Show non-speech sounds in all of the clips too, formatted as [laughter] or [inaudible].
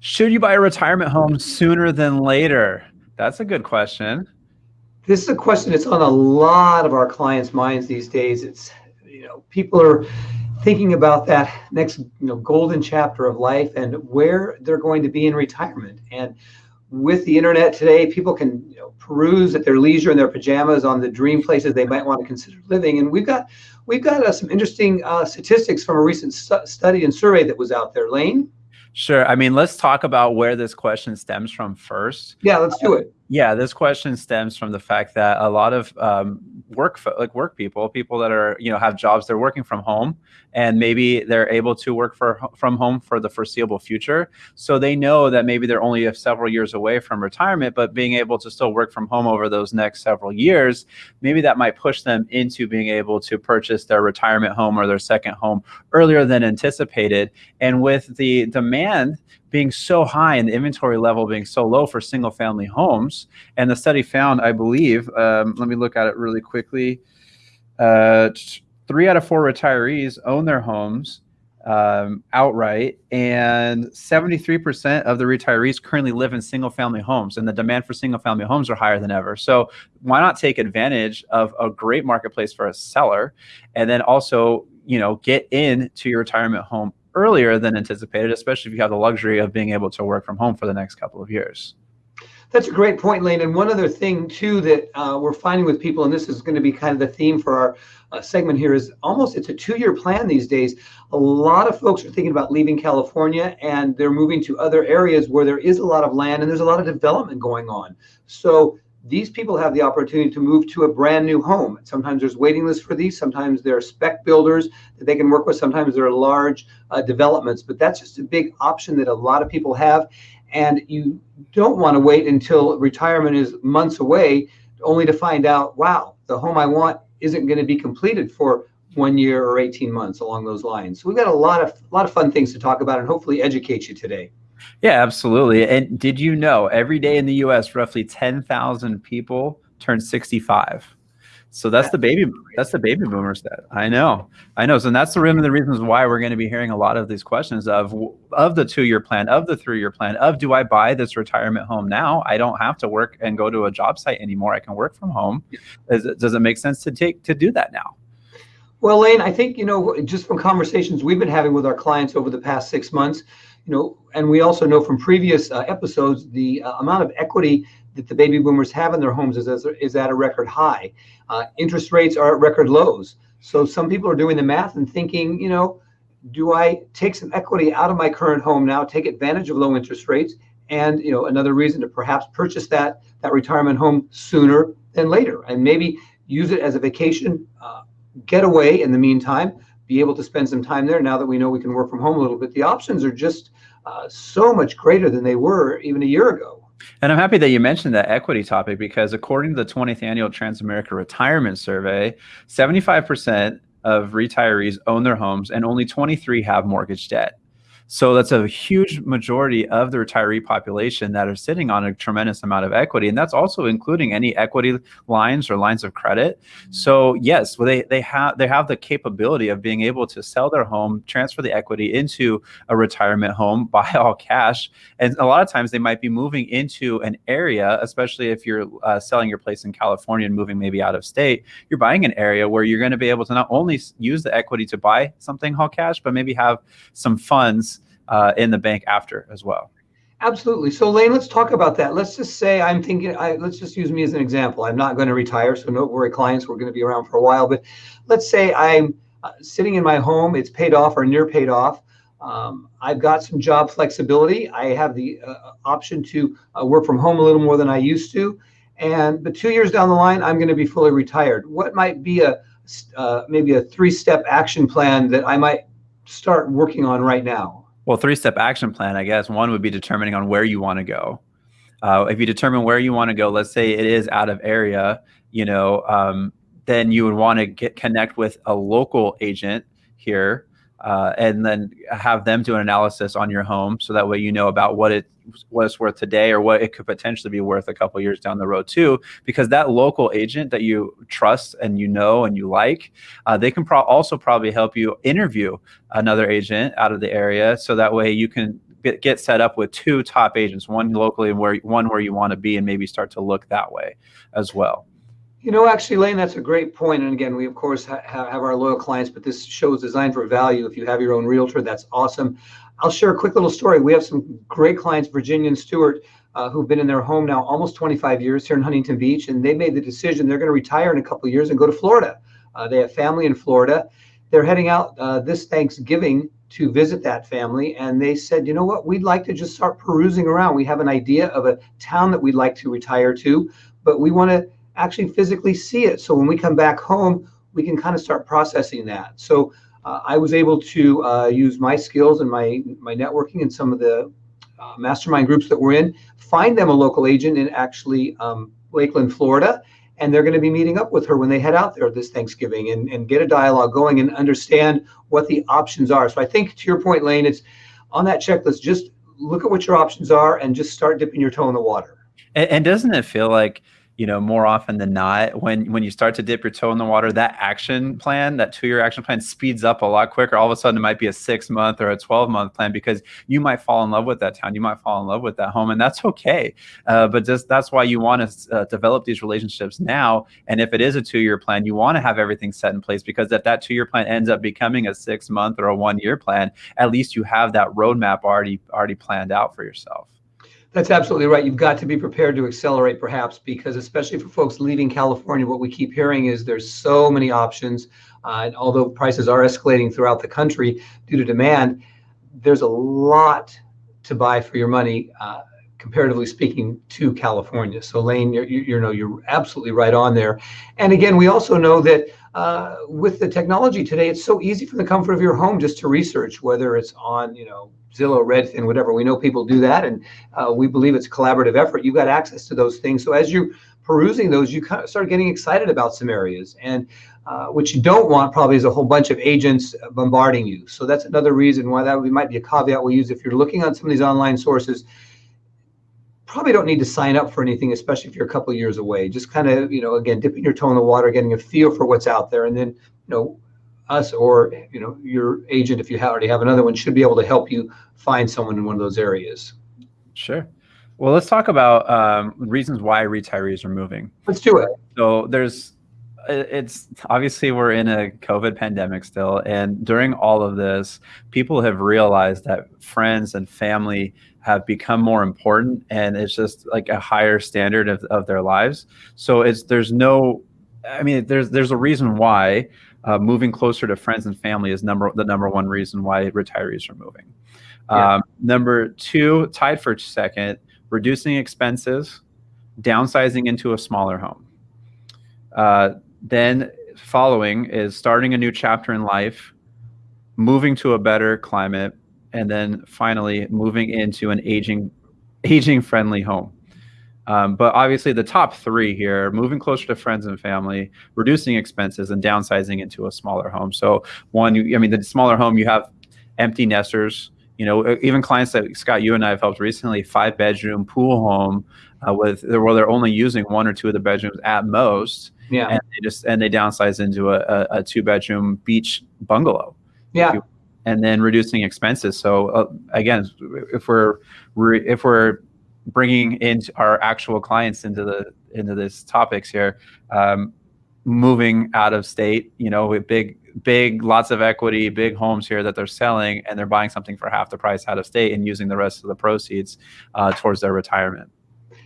Should you buy a retirement home sooner than later? That's a good question. This is a question that's on a lot of our clients' minds these days. It's, you know, people are thinking about that next, you know, golden chapter of life and where they're going to be in retirement. And with the internet today, people can you know, peruse at their leisure in their pajamas on the dream places they might want to consider living. And we've got we've got uh, some interesting uh, statistics from a recent stu study and survey that was out there. Lane. Sure. I mean, let's talk about where this question stems from first. Yeah, let's do it. Yeah, this question stems from the fact that a lot of um, work, like work people, people that are you know have jobs, they're working from home, and maybe they're able to work for from home for the foreseeable future. So they know that maybe they're only several years away from retirement, but being able to still work from home over those next several years, maybe that might push them into being able to purchase their retirement home or their second home earlier than anticipated. And with the demand being so high and the inventory level being so low for single family homes. And the study found, I believe, um, let me look at it really quickly. Uh, three out of four retirees own their homes um, outright, and 73% of the retirees currently live in single family homes, and the demand for single family homes are higher than ever. So, why not take advantage of a great marketplace for a seller and then also, you know, get into your retirement home earlier than anticipated, especially if you have the luxury of being able to work from home for the next couple of years. That's a great point, Lane. And one other thing too that uh, we're finding with people, and this is going to be kind of the theme for our uh, segment here, is almost it's a two-year plan these days. A lot of folks are thinking about leaving California and they're moving to other areas where there is a lot of land and there's a lot of development going on. So these people have the opportunity to move to a brand new home. Sometimes there's waiting lists for these. Sometimes there are spec builders that they can work with. Sometimes there are large uh, developments, but that's just a big option that a lot of people have. And you don't want to wait until retirement is months away, only to find out, wow, the home I want isn't going to be completed for one year or 18 months along those lines. So we've got a lot of a lot of fun things to talk about and hopefully educate you today. Yeah, absolutely. And did you know every day in the US, roughly 10,000 people turn 65? So that's the baby. That's the baby boomer stat. I know. I know. So that's the one of the reasons why we're going to be hearing a lot of these questions of of the two year plan, of the three year plan, of do I buy this retirement home now? I don't have to work and go to a job site anymore. I can work from home. Does it, does it make sense to take to do that now? Well, Lane, I think you know just from conversations we've been having with our clients over the past six months, you know, and we also know from previous uh, episodes the uh, amount of equity that the baby boomers have in their homes is, is at a record high. Uh, interest rates are at record lows. So some people are doing the math and thinking, you know, do I take some equity out of my current home now, take advantage of low interest rates, and you know another reason to perhaps purchase that that retirement home sooner than later, and maybe use it as a vacation uh, getaway in the meantime, be able to spend some time there now that we know we can work from home a little bit. The options are just uh, so much greater than they were even a year ago. And I'm happy that you mentioned that equity topic because according to the 20th annual Transamerica Retirement Survey, 75% of retirees own their homes and only 23 have mortgage debt. So that's a huge majority of the retiree population that are sitting on a tremendous amount of equity. And that's also including any equity lines or lines of credit. So yes, well, they, they have they have the capability of being able to sell their home, transfer the equity into a retirement home, [laughs] buy all cash. And a lot of times they might be moving into an area, especially if you're uh, selling your place in California and moving maybe out of state, you're buying an area where you're going to be able to not only use the equity to buy something all cash, but maybe have some funds uh, in the bank after as well. Absolutely. So Lane, let's talk about that. Let's just say I'm thinking, I, let's just use me as an example. I'm not going to retire, so no worry, clients, we're going to be around for a while. But let's say I'm uh, sitting in my home, it's paid off or near paid off. Um, I've got some job flexibility. I have the uh, option to uh, work from home a little more than I used to. And but two years down the line, I'm going to be fully retired. What might be a uh, maybe a three-step action plan that I might start working on right now? Well, three step action plan, I guess. One would be determining on where you want to go. Uh, if you determine where you want to go, let's say it is out of area, you know, um, then you would want to get connect with a local agent here uh, and then have them do an analysis on your home so that way you know about what it what it's worth today or what it could potentially be worth a couple years down the road too because that local agent that you trust and you know and you like uh, they can pro also probably help you interview another agent out of the area so that way you can get, get set up with two top agents, one locally and where one where you want to be, and maybe start to look that way as well. You know, actually, Lane, that's a great point. And again, we of course ha- have our loyal clients, but this show is designed for value. If you have your own realtor, that's awesome. I'll share a quick little story. We have some great clients, Virginia and Stewart, uh, who've been in their home now almost 25 years here in Huntington Beach, and they made the decision they're going to retire in a couple of years and go to Florida. Uh, they have family in Florida. They're heading out uh, this Thanksgiving to visit that family, and they said, you know what, we'd like to just start perusing around. We have an idea of a town that we'd like to retire to, but we want to actually physically see it. So when we come back home, we can kind of start processing that. So uh, I was able to uh, use my skills and my my networking and some of the uh, mastermind groups that we're in, find them a local agent in actually um, Lakeland, Florida, and they're going to be meeting up with her when they head out there this Thanksgiving and, and get a dialogue going and understand what the options are. So I think to your point, Lane, it's on that checklist. Just look at what your options are and just start dipping your toe in the water. And, and doesn't it feel like you know more often than not when when you start to dip your toe in the water that action plan that two year action plan speeds up a lot quicker. All of a sudden it might be a six month or a 12 month plan because you might fall in love with that town. You might fall in love with that home and that's okay. Uh, but just that's why you want to uh, develop these relationships now. And if it is a two year plan you want to have everything set in place because if that two year plan ends up becoming a six month or a one year plan at least you have that roadmap already already planned out for yourself that's absolutely right. You've got to be prepared to accelerate, perhaps, because especially for folks leaving California, what we keep hearing is there's so many options. Uh, and although prices are escalating throughout the country due to demand, there's a lot to buy for your money, uh, comparatively speaking, to California. So, Lane, you're, you, know, you're absolutely right on there. And again, we also know that uh, with the technology today, it's so easy from the comfort of your home just to research, whether it's on, you know, Zillow, Redfin, whatever. We know people do that, and uh, we believe it's a collaborative effort. You've got access to those things. So as you're perusing those, you kind of start getting excited about some areas. And uh, what you don't want probably is a whole bunch of agents bombarding you. So that's another reason why that might be a caveat we use if you're looking on some of these online sources. Probably don't need to sign up for anything, especially if you're a couple years away. Just kind of, you know, again, dipping your toe in the water, getting a feel for what's out there, and then, you know, us or you know your agent if you already have another one should be able to help you find someone in one of those areas. Sure. Well let's talk about um, reasons why retirees are moving. Let's do it. So there's it's obviously we're in a covid pandemic still and during all of this people have realized that friends and family have become more important and it's just like a higher standard of, of their lives. So it's there's no i mean there's there's a reason why uh, moving closer to friends and family is number the number one reason why retirees are moving. Yeah. Um, number two, tied for second, reducing expenses, downsizing into a smaller home. Uh, then following is starting a new chapter in life, moving to a better climate, and then finally moving into an aging aging friendly home. Um, but obviously, the top three here moving closer to friends and family, reducing expenses, and downsizing into a smaller home. So, one, you, I mean, the smaller home, you have empty nesters. You know, even clients that Scott, you and I have helped recently, five bedroom pool home uh, with where they're only using one or two of the bedrooms at most. Yeah. And they just and they downsize into a, a, a two bedroom beach bungalow. Yeah. and then reducing expenses. So uh, again, if we're if we're bringing in our actual clients into the into this topics here um, moving out of state you know with big big lots of equity big homes here that they're selling and they're buying something for half the price out of state and using the rest of the proceeds uh, towards their retirement.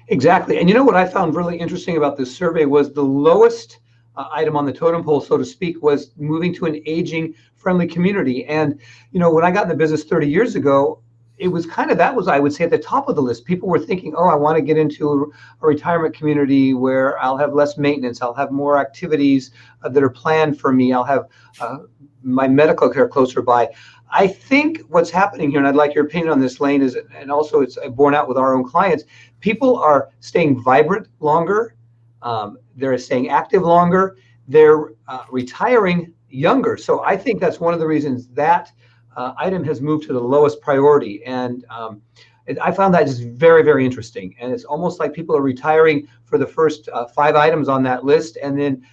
Exactly. And you know what i found really interesting about this survey was the lowest uh, item on the totem pole so to speak was moving to an aging friendly community. And you know when i got in the business 30 years ago it was kind of that was I would say at the top of the list. People were thinking, oh, I want to get into a retirement community where I'll have less maintenance, I'll have more activities uh, that are planned for me, I'll have uh, my medical care closer by. I think what's happening here, and I'd like your opinion on this, Lane, is and also it's borne out with our own clients. People are staying vibrant longer. Um, they're staying active longer. They're uh, retiring younger. So I think that's one of the reasons that uh, item has moved to the lowest priority. And um, it, I found that just very, very interesting. And it's almost like people are retiring for the first uh, five items on that list and then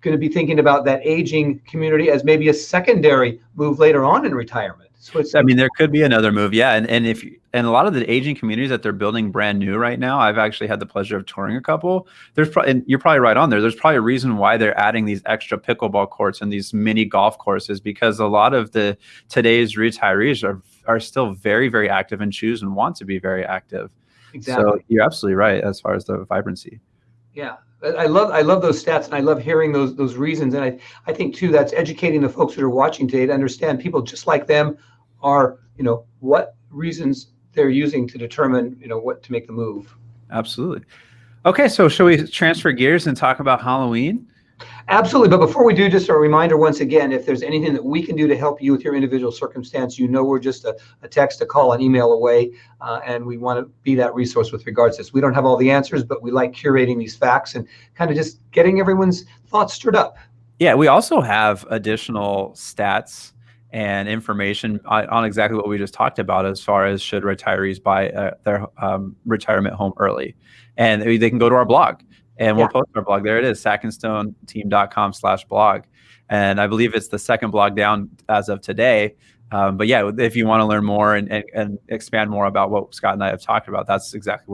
going to be thinking about that aging community as maybe a secondary move later on in retirement. So it's, I mean, there could be another move, yeah. And and if and a lot of the aging communities that they're building brand new right now, I've actually had the pleasure of touring a couple. There's probably and you're probably right on there. There's probably a reason why they're adding these extra pickleball courts and these mini golf courses because a lot of the today's retirees are are still very very active and choose and want to be very active. exactly. So you're absolutely right as far as the vibrancy. Yeah, I I love I love those stats and I love hearing those those reasons. And I I think too that's educating the folks that are watching today to understand people just like them are you know what reasons they're using to determine you know what to make the move. Absolutely. Okay, so shall we transfer gears and talk about Halloween? Absolutely. But before we do, just a reminder once again, if there's anything that we can do to help you with your individual circumstance, you know we're just a, a text, a call, an email away, uh, and we want to be that resource with regards to this. We don't have all the answers, but we like curating these facts and kind of just getting everyone's thoughts stirred up. Yeah, we also have additional stats and information on, on exactly what we just talked about as far as should retirees buy uh, their um, retirement home early. And they they can go to our blog and we'll Yeah. post our blog. There it is, sackandstoneteam.com slash blog. And I believe it's the second blog down as of today. Um, but yeah, if you want to learn more and, and, and expand more about what Scott and I have talked about, that's exactly what